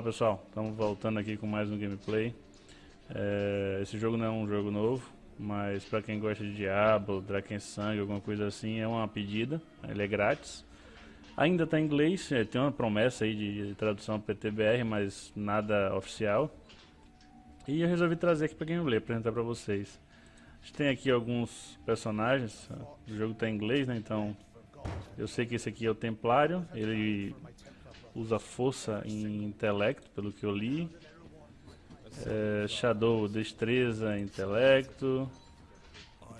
Fala pessoal, estamos voltando aqui com mais um gameplay. É, esse jogo não é um jogo novo, mas para quem gosta de Diablo, Draken Sangue, alguma coisa assim, é uma pedida. Ele é grátis. Ainda está em inglês, é, tem uma promessa aí de, de tradução PTBR, mas nada oficial. E eu resolvi trazer aqui para gameplay, apresentar para vocês. A gente tem aqui alguns personagens, o jogo está em inglês, né? Então eu sei que esse aqui é o Templário, ele usa força em intelecto, pelo que eu li. É, Shadow, destreza, intelecto.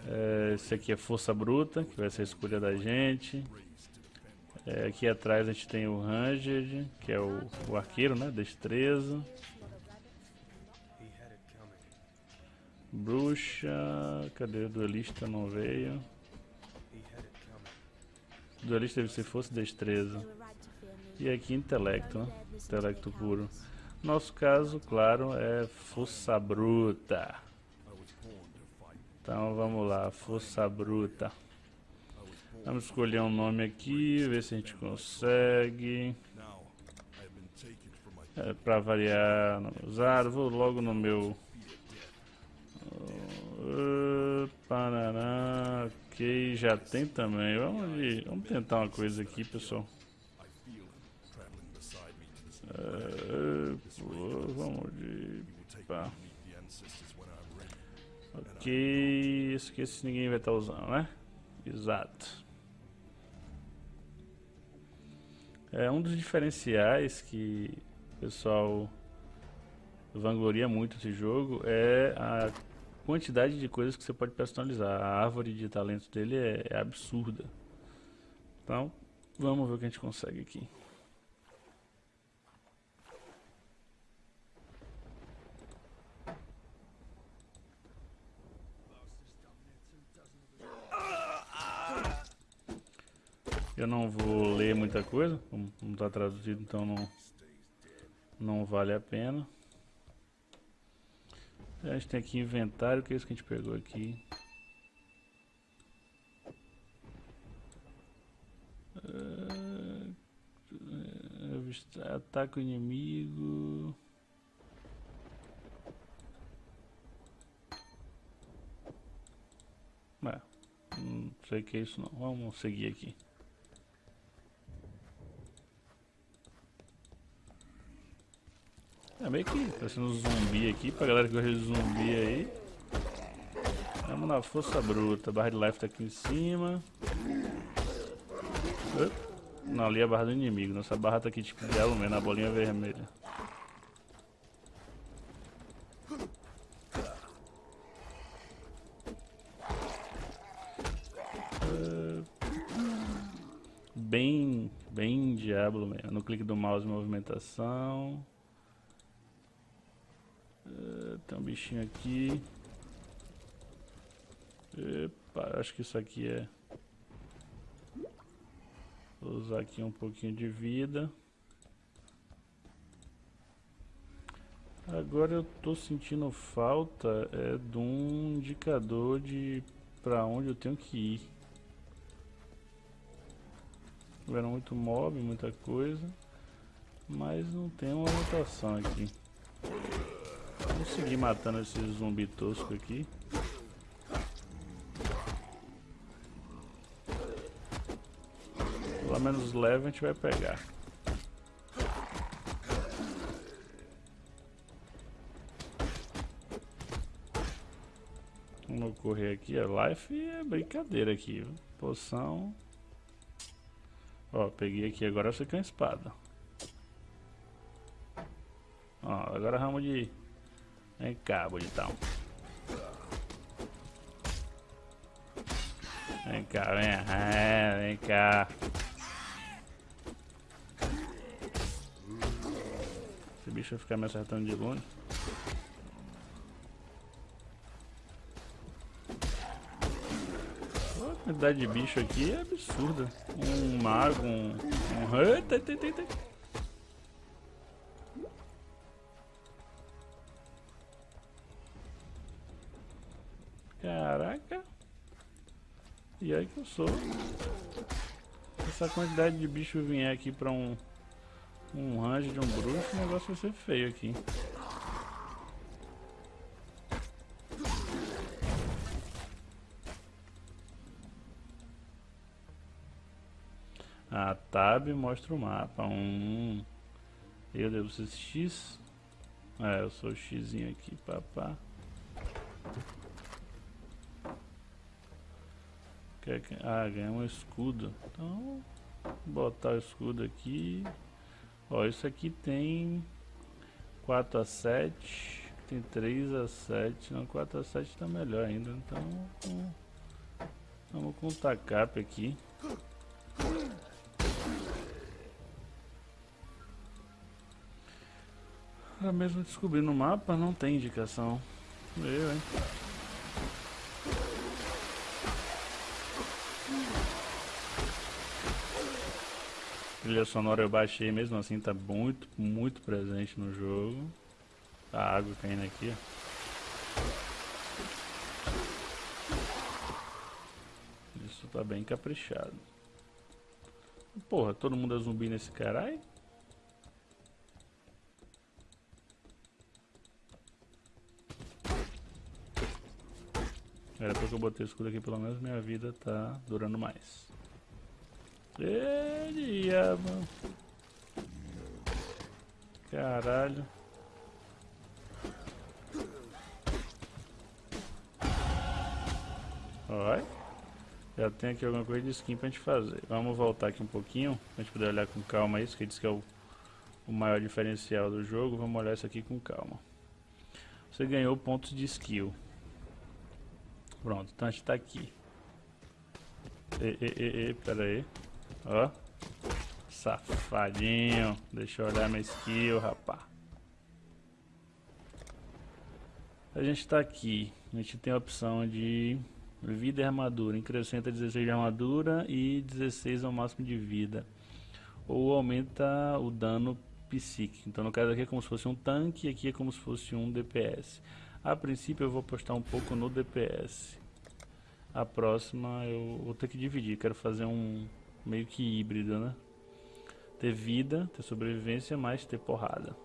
É, esse aqui é força bruta, que vai ser a escolha da gente. É, aqui atrás a gente tem o Ranged, que é o, o arqueiro, né? Destreza. Bruxa, cadê o duelista? Não veio. Duelista deve ser força destreza. E aqui intelecto, né? Intelecto puro. Nosso caso, claro, é força bruta. Então vamos lá, força bruta. Vamos escolher um nome aqui, ver se a gente consegue. É, para variar, usar, vou logo no meu. Uh, ok, já tem também. Vamos, vamos tentar uma coisa aqui, pessoal. Uh, vamos de... Pá. Ok, esqueci se ninguém vai estar usando, né? Exato. É um dos diferenciais que o pessoal vangloria muito esse jogo é a quantidade de coisas que você pode personalizar. A árvore de talentos dele é, é absurda. Então, vamos ver o que a gente consegue aqui. Eu não vou ler muita coisa, como não está traduzido, então não, não vale a pena. A gente tem aqui inventário, que é isso que a gente pegou aqui. Uh, ataque o inimigo. É, não sei o que é isso não. Vamos seguir aqui. Meio que parecendo um zumbi aqui, pra galera que gosta de zumbi aí. Vamos na força bruta, barra de life tá aqui em cima. Não, ali é a barra do inimigo, nossa barra tá aqui tipo de mesmo, na bolinha vermelha. bem, bem diabo mesmo. No clique do mouse movimentação. Uh, tem um bichinho aqui. Epa, acho que isso aqui é... Vou usar aqui um pouquinho de vida. Agora eu tô sentindo falta é, de um indicador de para onde eu tenho que ir. Tiveram muito mob, muita coisa, mas não tem uma anotação aqui. Vamos seguir matando esse zumbi tosco aqui. Pelo menos leve a gente vai pegar. Vamos correr aqui, a life é brincadeira aqui, poção. Ó, peguei aqui, agora tem a espada. Ó, agora vamos de Vem cá, bonitão. Vem cá, vem, é, vem cá. Esse bicho vai ficar me acertando de longe. A quantidade de bicho aqui é absurda. Um mago, um... um... Eita, eita, eita, Sou. Essa quantidade de bicho vier aqui pra um um range de um bruxo, o negócio vai ser feio aqui. A tab mostra o mapa. Um. Eu devo ser X. É, eu sou o X aqui, papá. Ah, ganhar um escudo. Então, botar o escudo aqui. Ó, isso aqui tem 4 a 7. Tem 3 a 7. Não, 4 a 7 tá melhor ainda. Então, vamos com o tacap aqui. Pra mesmo descobrir no mapa, não tem indicação. Eu, hein? Trilha sonora eu baixei, mesmo assim tá muito, muito presente no jogo. A água caindo aqui, ó. Isso tá bem caprichado. Porra, todo mundo é zumbi nesse caralho? Era porque eu botei o escudo aqui, pelo menos minha vida tá durando mais. Ê, diabo. Caralho. Olha. Já tem aqui alguma coisa de skin pra gente fazer. Vamos voltar aqui um pouquinho, pra gente poder olhar com calma isso, que diz que é o, o maior diferencial do jogo. Vamos olhar isso aqui com calma. Você ganhou pontos de skill. Pronto, então a gente tá aqui. E, e, e, e, pera aí. Ó. Safadinho. Deixa eu olhar minha skill, rapá. A gente tá aqui. A gente tem a opção de vida e armadura. Increscenta 16 de armadura e 16 ao máximo de vida. Ou aumenta o dano psíquico. Então no caso aqui é como se fosse um tanque e aqui é como se fosse um DPS. A princípio eu vou postar um pouco no DPS. A próxima eu vou ter que dividir, quero fazer um meio que híbrido, né? Ter vida, ter sobrevivência, mais ter porrada.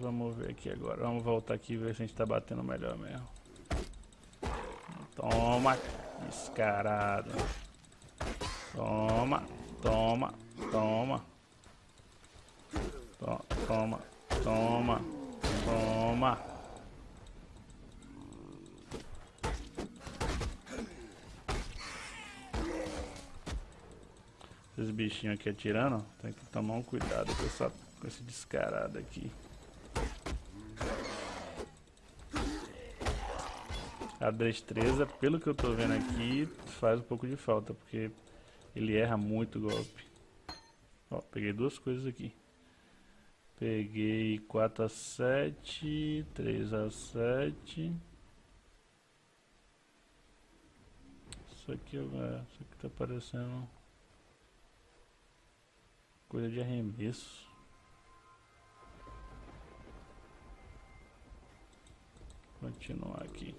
Vamos ver aqui agora, vamos voltar aqui e ver se a gente tá batendo melhor mesmo. Toma, descarado. Toma, toma, toma. Toma, toma, toma. Esses bichinhos aqui atirando, tem que tomar um cuidado com, essa, com esse descarado aqui. A destreza, pelo que eu tô vendo aqui, faz um pouco de falta, porque ele erra muito golpe. Ó, peguei duas coisas aqui. Peguei 4 a 7, 3 a 7. Isso aqui, é, isso aqui tá parecendo coisa de arremesso. Continuar aqui.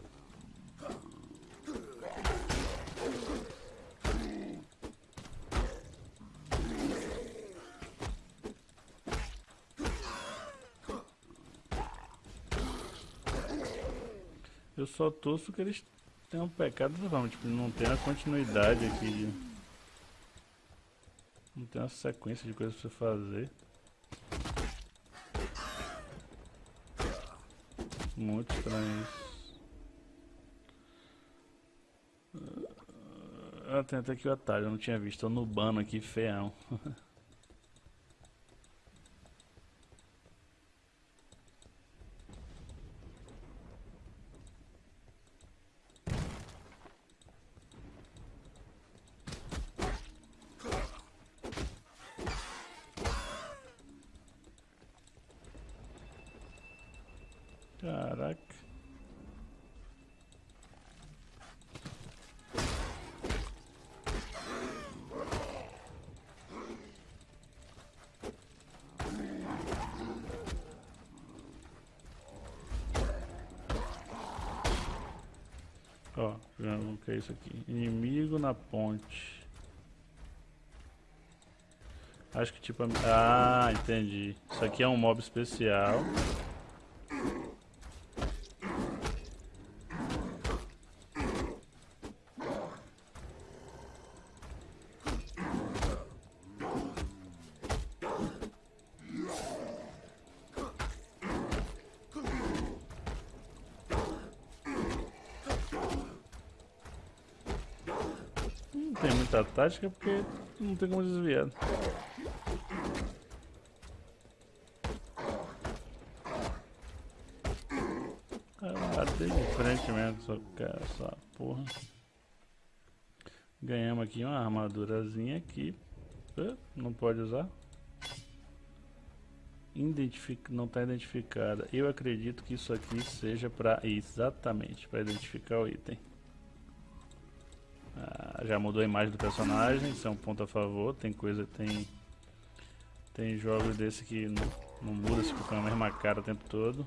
Eu só torço que eles tenham pecado dessa tipo, não tem a continuidade aqui de... Tem uma sequência de coisas pra você fazer. Muito estranho isso. Ah, tem até aqui o atalho, eu não tinha visto. Tô nubando aqui, feão. Caraca. Ó, o que é isso aqui? Inimigo na ponte. Acho que tipo... Ah, entendi. Isso aqui é um mob especial. Não tem muita tática porque não tem como desviar. Bater de frente mesmo, só cara, essa porra. Ganhamos aqui uma armadurazinha aqui. Não pode usar. Identific... Não está identificada. Eu acredito que isso aqui seja para exatamente para identificar o item. Já mudou a imagem do personagem, isso é um ponto a favor. Tem coisa, tem tem jogos desse que não, não muda, se fica a mesma cara o tempo todo.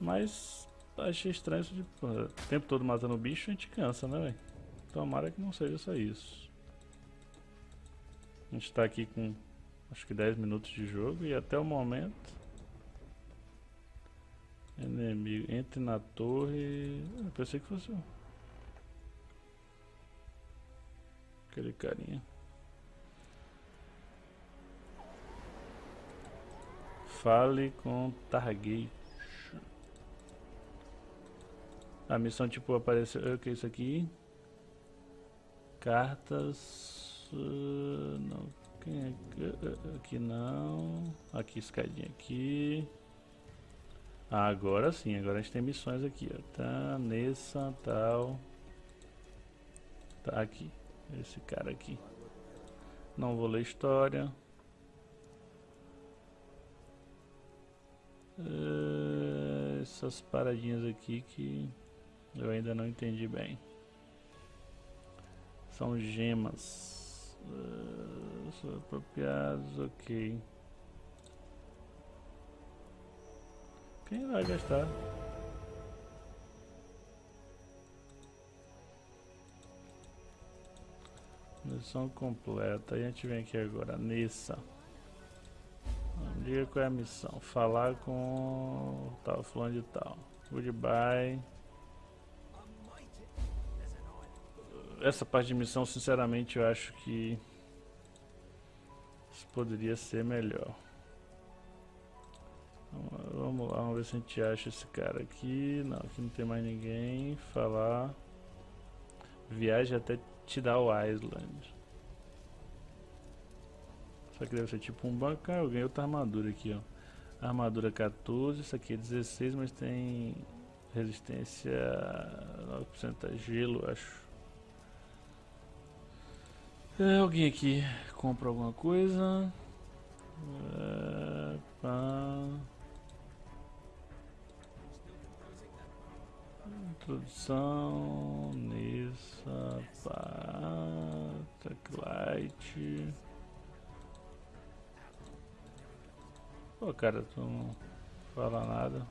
Mas achei estranho isso de porra, o tempo todo matando o bicho a gente cansa, né, velho? Tomara que não seja só isso. A gente tá aqui com acho que 10 minutos de jogo e até o momento. Inimigo, entre na torre. Eu pensei que fosse aquele carinha. Fale com Target. A missão tipo apareceu. O que é isso aqui? Cartas. Não. Quem é? Uh, aqui não. Aqui, escadinha aqui. Agora sim, agora a gente tem missões aqui, ó. Tá, nessa, tal. Tá aqui. Esse cara aqui. Não vou ler história. Uh, essas paradinhas aqui que eu ainda não entendi bem. São gemas. Uh, são apropriados, ok. Quem vai gastar? Missão completa. A gente vem aqui agora. Nessa. Diga qual é a missão. Falar com tal, fulano de tal. Goodbye. essa parte de missão, sinceramente, eu acho que poderia ser melhor. Vamos lá, vamos ver se a gente acha esse cara aqui. Não, aqui não tem mais ninguém. Falar. Viagem até Tidal Island. Só que deve ser tipo um banco. Ah, eu ganhei outra armadura aqui, ó. Armadura 14, isso aqui é 16, mas tem resistência 9% a gelo, acho. É, alguém aqui compra alguma coisa? É, pá. Introdução, Nessa, pá, Techlight. Pô, cara, tu não fala nada.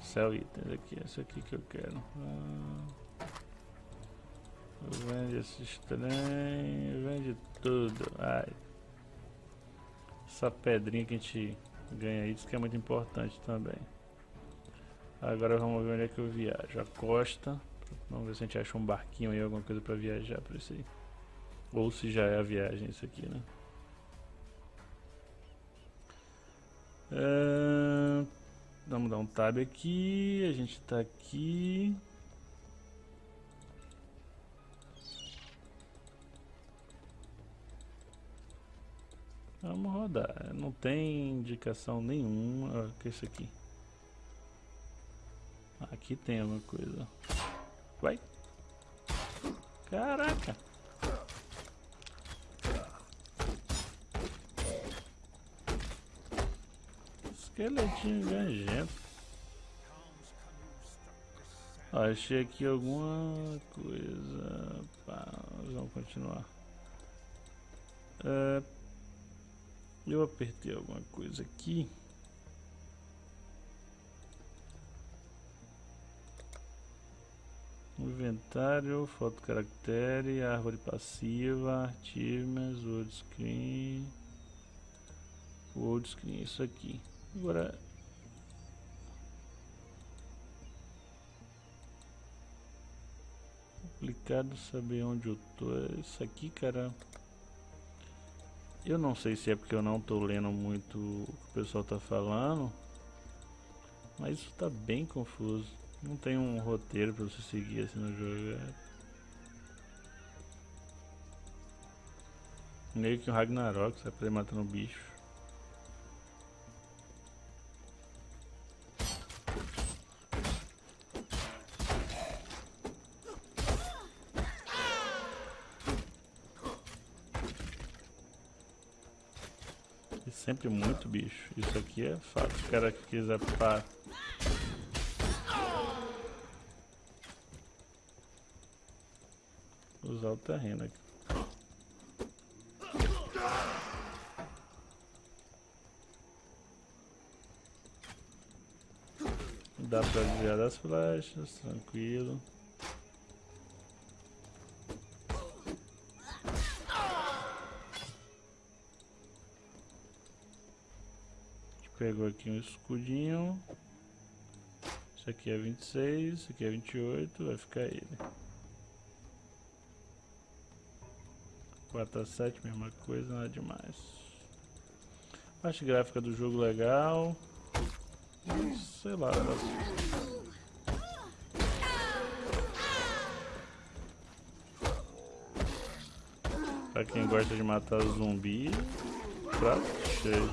Céu itens aqui, esse aqui que eu quero. Ah. Vende esses trem, vende tudo. Ai. Essa pedrinha que a gente ganha aí, diz que é muito importante também. Agora vamos ver onde é que eu viajo. A costa. Vamos ver se a gente acha um barquinho aí, alguma coisa pra viajar por isso aí. Ou se já é a viagem isso aqui, né? É... Vamos dar um tab aqui. A gente tá aqui. Vamos rodar. Não tem indicação nenhuma. O que é isso aqui? Aqui tem alguma coisa. Vai. Caraca. Esqueletinho ganjento. achei aqui alguma coisa. Pá, vamos continuar. É, eu apertei alguma coisa aqui. Inventário, foto caractere, árvore passiva, achievements, old screen. Old screen, isso aqui. Agora complicado saber onde eu tô. Isso aqui, cara. Eu não sei se é porque eu não tô lendo muito o que o pessoal tá falando. Mas isso tá bem confuso. Não tem um roteiro pra você seguir assim no jogo. É... Meio que um Ragnarok, você vai matando um bicho. E sempre muito bicho. Isso aqui é fato. O cara quiser para usar o terreno aqui. Dá pra desviar das flechas, tranquilo. Pegou aqui um escudinho. Isso aqui é 26, isso aqui é 28, vai ficar ele. 4 a 7, mesma coisa, nada demais. Parte gráfica do jogo legal. Sei lá. Pra quem gosta de matar zumbi, prato cheio.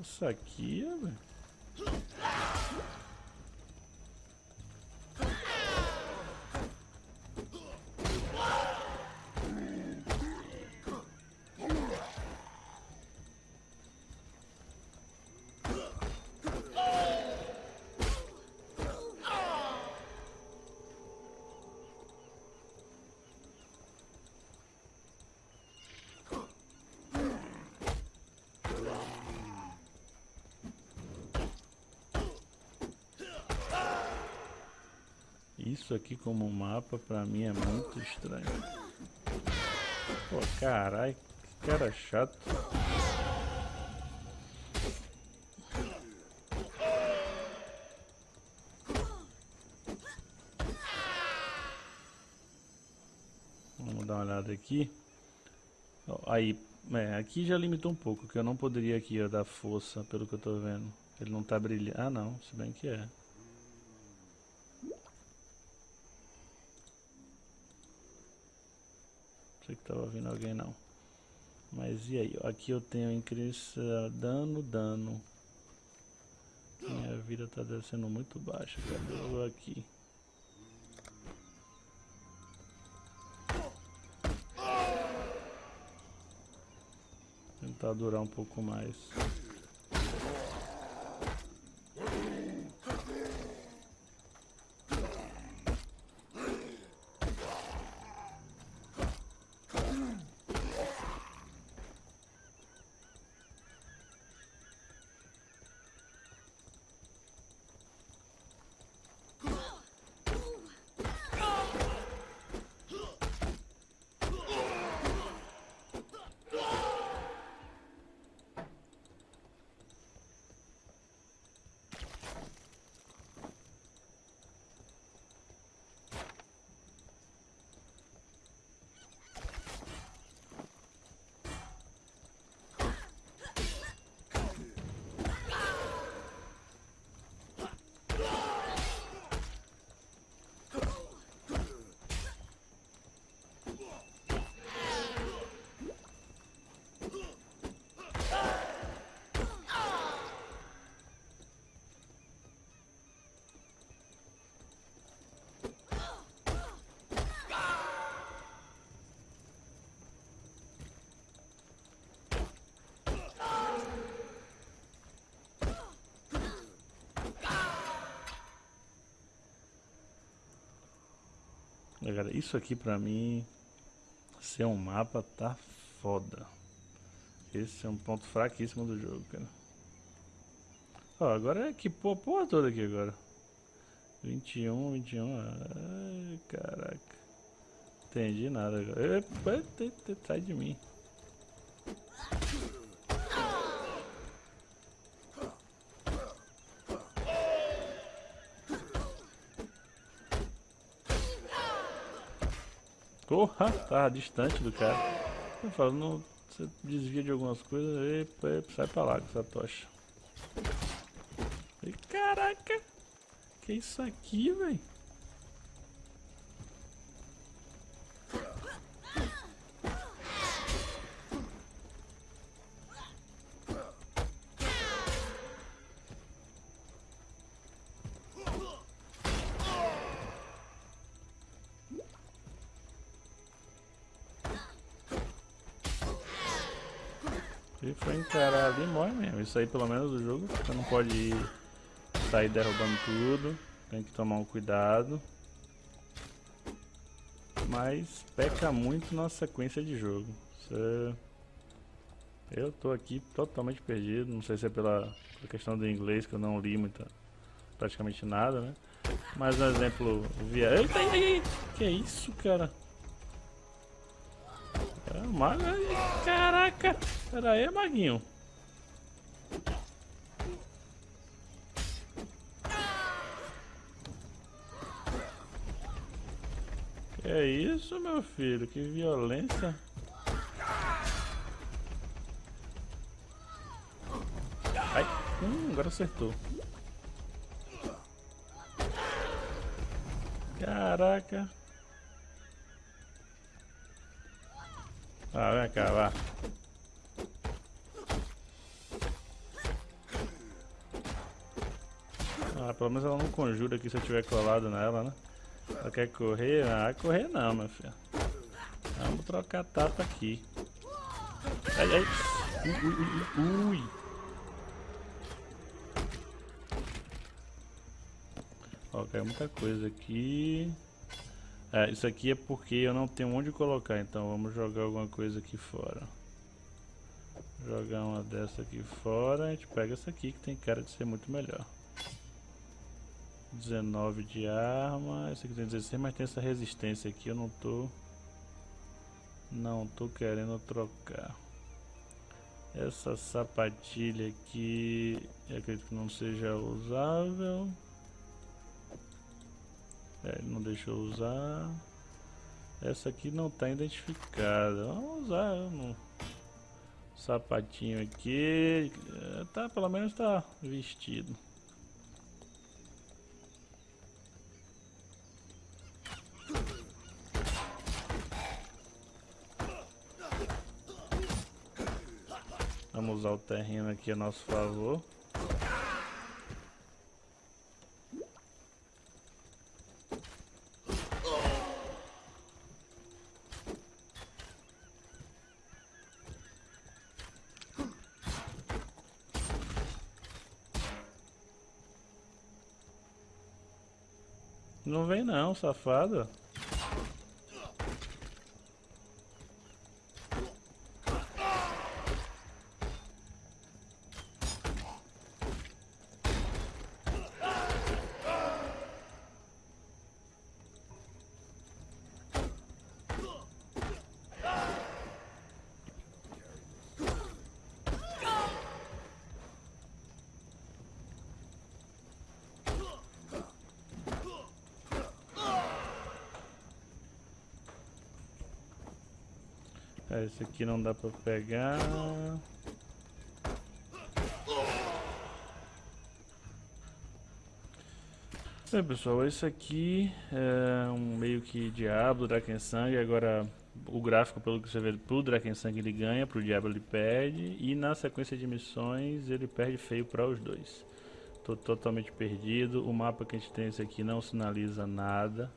Isso aqui, velho. Isso aqui como mapa pra mim é muito estranho. Pô, carai, que cara chato. Vamos dar uma olhada aqui. Aí, é, aqui já limitou um pouco, que eu não poderia aqui ó, dar força, pelo que eu tô vendo. Ele não tá brilhando. Ah não, se bem que é. Que tava vindo alguém não. Mas e aí? Aqui eu tenho incrível dano, dano. Minha vida tá descendo muito baixa. Cadê eu aqui? Tentar durar um pouco mais. Galera, isso aqui pra mim ser um mapa tá foda. Esse é um ponto fraquíssimo do jogo, cara. Ó, agora é que pô, porra toda aqui agora. 21, 21. Ai, caraca. Entendi nada agora. Epa, sai de mim. Porra, tava distante do cara. Eu falo, não, você desvia de algumas coisas, epa, sai pra lá com essa tocha. E, caraca! Que isso aqui, velho? For encarar ali, morre mesmo. Isso aí, pelo menos, do jogo, você não pode ir, sair derrubando tudo. Tem que tomar um cuidado. Mas peca muito na sequência de jogo. Você... Eu tô aqui totalmente perdido. Não sei se é pela, pela questão do inglês, que eu não li muita, praticamente nada, né? Mas um exemplo via... Eita, eita, eita. Que isso, cara? Caraca! Pera aí, maguinho. É isso, meu filho? Que violência. Ai, hum, agora acertou. Caraca. Ah, vem cá, vá. Ah, pelo menos ela não conjura aqui se eu tiver colado nela, né? Ela quer correr? Ah, correr não, meu filho. Vamos trocar tapa aqui. Ai, ai. Ui, ui, ui, ui. Ó, caiu muita coisa aqui. É, isso aqui é porque eu não tenho onde colocar, então vamos jogar alguma coisa aqui fora. Jogar uma dessa aqui fora, a gente pega essa aqui que tem cara de ser muito melhor. 19 de arma, esse aqui tem 16, mas tem essa resistência aqui, eu não tô... Não tô querendo trocar. Essa sapatilha aqui, acredito que não seja usável. É, não deixou usar. Essa aqui não está identificada. Vamos usar um sapatinho aqui. É, tá, pelo menos está vestido. Vamos usar o terreno aqui a nosso favor. Não vem esse aqui não dá pra pegar. Bem pessoal, esse aqui é um meio que Diablo, Drakensang, agora o gráfico pelo que você vê pro Drakensang ele ganha, pro Diablo ele perde e na sequência de missões ele perde feio para os dois. Tô totalmente perdido, o mapa que a gente tem esse aqui não sinaliza nada.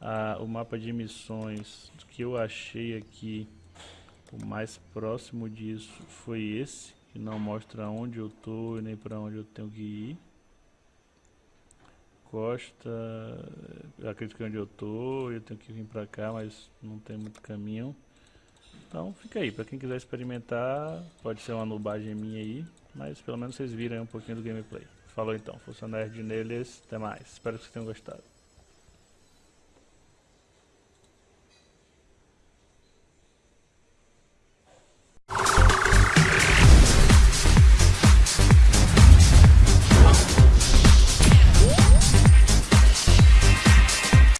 Ah, o mapa de missões que eu achei aqui o mais próximo disso foi esse, que não mostra onde eu tô e nem para onde eu tenho que ir. Costa, acredito que é onde eu tô, eu tenho que vir para cá, mas não tem muito caminho. Então fica aí, para quem quiser experimentar, pode ser uma nubagem minha aí, mas pelo menos vocês viram um pouquinho do gameplay. Falou então, Funcionário de neles, até mais. Espero que vocês tenham gostado.